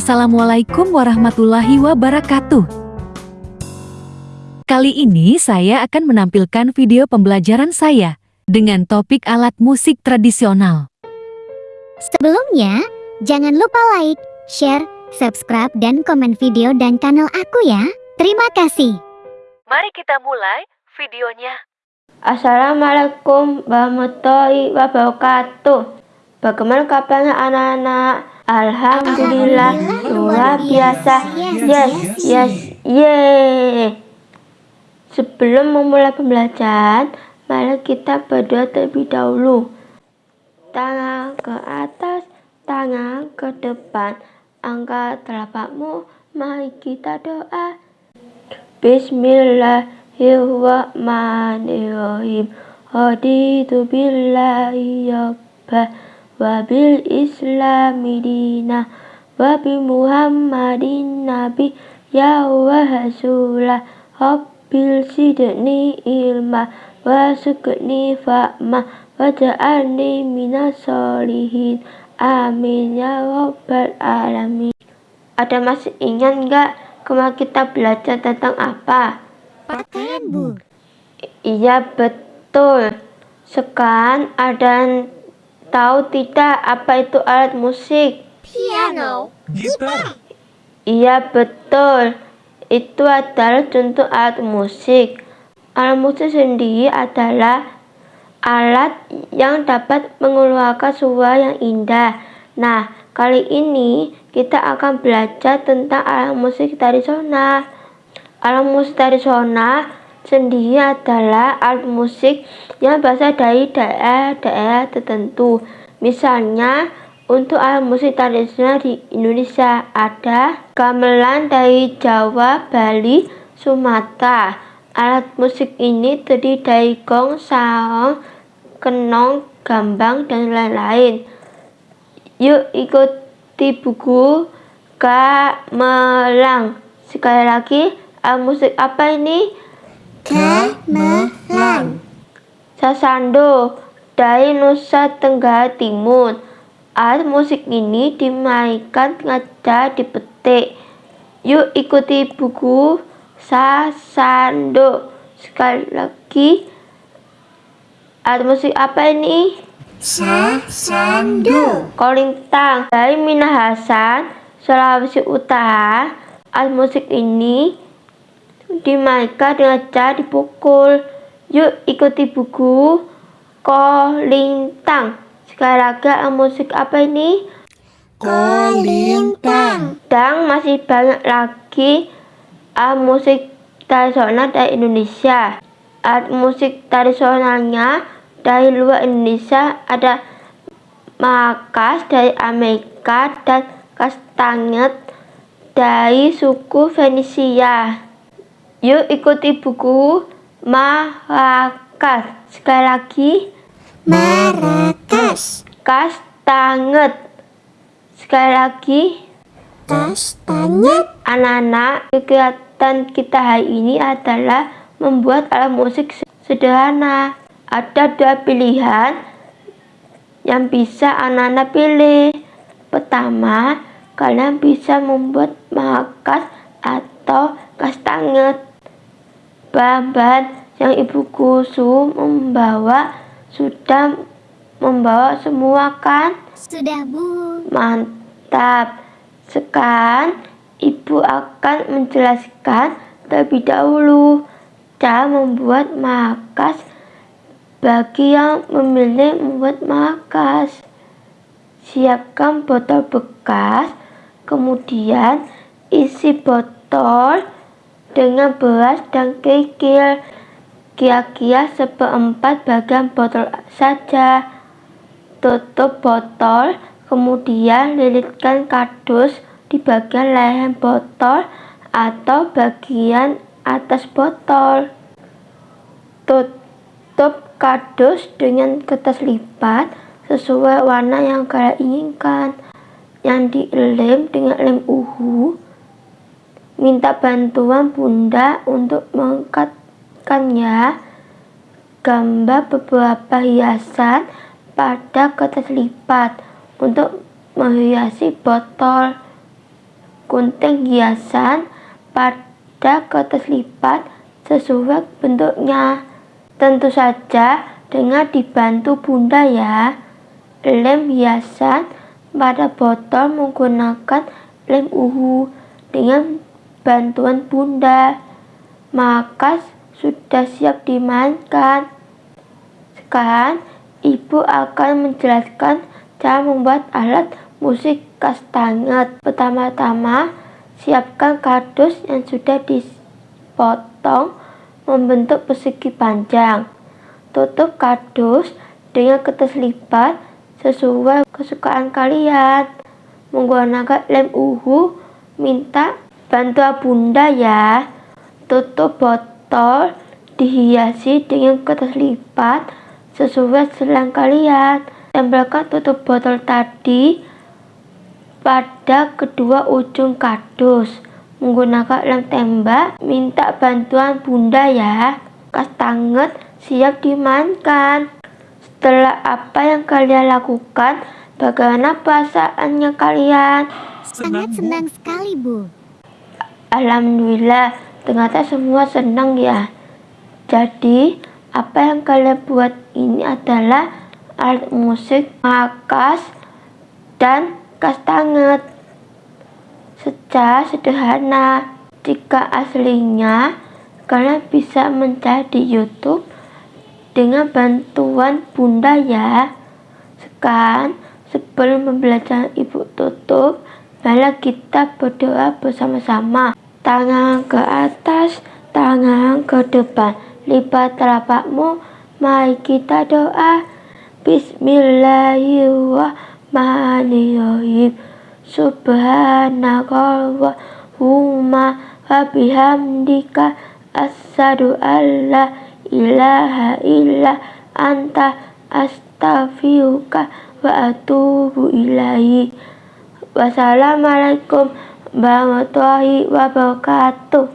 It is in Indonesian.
Assalamualaikum warahmatullahi wabarakatuh. Kali ini saya akan menampilkan video pembelajaran saya dengan topik alat musik tradisional. Sebelumnya, jangan lupa like, share, subscribe, dan komen video dan channel aku ya. Terima kasih. Mari kita mulai videonya. Assalamualaikum warahmatullahi wabarakatuh. Bagaimana kabarnya anak-anak? Alhamdulillah, luar biasa. Yes, yes, yeay. Sebelum memulai pembelajaran, mari kita berdoa terlebih dahulu. Tangan ke atas, tangan ke depan. Angkat telapakmu, mari kita doa. Bismillahirrahmanirrahim. Haditu billahi yabbah wabil islami dina wabi muhammadin nabi ya wa hasulah Rabbil sidni ilma wa sukni fa'ma wa ja'alni minas solihin amin ya rabbal alamin. Ada masih ingat nggak kemarin kita belajar tentang apa? Pakaian bu. Iya betul. Sekarang ada Tahu tidak apa itu alat musik? Piano Gitar. Iya betul. Itu adalah contoh alat musik. Alat musik sendiri adalah alat yang dapat mengeluarkan suara yang indah. Nah, kali ini kita akan belajar tentang alat musik tradisional. Alat musik tradisional sendiri adalah alat musik yang berasal dari daerah-daerah tertentu. Misalnya, untuk alat musik tradisional di Indonesia ada gamelan dari Jawa, Bali, Sumatera. Alat musik ini terdiri dari gong, sarong, kenong, gambang, dan lain-lain. Yuk ikuti buku gamelan. Sekali lagi, alat musik apa ini? Gamelan Sasando dari Nusa Tenggara Timur. Alat musik ini dimainkan sengaja dipetik. Yuk ikuti buku Sasando. Sekali lagi, alat musik apa ini? Sasando Kolintang dari Minahasa, Sulawesi Utara. Alat musik ini dimainkan dengan cara dipukul. Yuk ikuti buku Kolintang. Sekali lagi musik apa ini? Kolintang Dan masih banyak lagi alat musik tradisional dari Indonesia. Alat musik tradisionalnya dari luar Indonesia ada makas dari Amerika dan kastanget dari suku Venesia. Yuk ikuti buku Marrakas. Sekali lagi, Marrakas kastanget. Sekali lagi, Kastanyet anak-anak, kegiatan kita hari ini adalah membuat alat musik sederhana. Ada dua pilihan yang bisa anak-anak pilih. Pertama, kalian bisa membuat markas atau kastanget. Bahan-bahan yang ibuku su membawa sudah membawa semua kan? Sudah bu Mantap. Sekarang ibu akan menjelaskan terlebih dahulu cara membuat markas bagi yang memilih membuat markas. Siapkan botol bekas, kemudian isi botol dengan beras dan kerikil kira-kira seperempat bagian botol saja. Tutup botol kemudian lilitkan kardus di bagian leher botol atau bagian atas botol. Tutup kardus dengan kertas lipat sesuai warna yang kalian inginkan yang dilem dengan lem uhu minta bantuan bunda untuk mengangkatkannya gambar beberapa hiasan pada kertas lipat untuk menghiasi botol gunting hiasan pada kertas lipat sesuai bentuknya. Tentu saja dengan dibantu bunda ya. Lem hiasan pada botol menggunakan lem uhu dengan bantuan bunda. Maka sudah siap dimainkan. Sekarang ibu akan menjelaskan cara membuat alat musik kastanget. Pertama-tama siapkan kardus yang sudah dipotong membentuk persegi panjang. Tutup kardus dengan kertas lipat sesuai kesukaan kalian. Menggunakan lem uhu, minta bantuan bunda ya. Tutup botol dihiasi dengan kertas lipat sesuai selang kalian. Tempelkan tutup botol tadi pada kedua ujung kardus menggunakan lem tembak minta bantuan bunda ya kastanget siap dimainkan setelah apa yang kalian lakukan bagaimana perasaannya kalian Sangat senang sekali, Bu. Alhamdulillah ternyata semua senang ya jadi apa yang kalian buat ini adalah alat musik makas dan kastanget secara sederhana. Jika aslinya, kalian bisa mencari di YouTube dengan bantuan bunda ya. Sekarang, sebelum membelajar ibu tutup, mari kita berdoa bersama-sama. Tangan ke atas, tangan ke depan. Lipat telapakmu, mari kita doa. Bismillahirrahmanirrahim. Subhanakallahumma wa bihamdika asyhadu la ilaha illa anta astaghfiruka wa atubu ilaihi. Wassalamualaikum warahmatullahi wabarakatuh.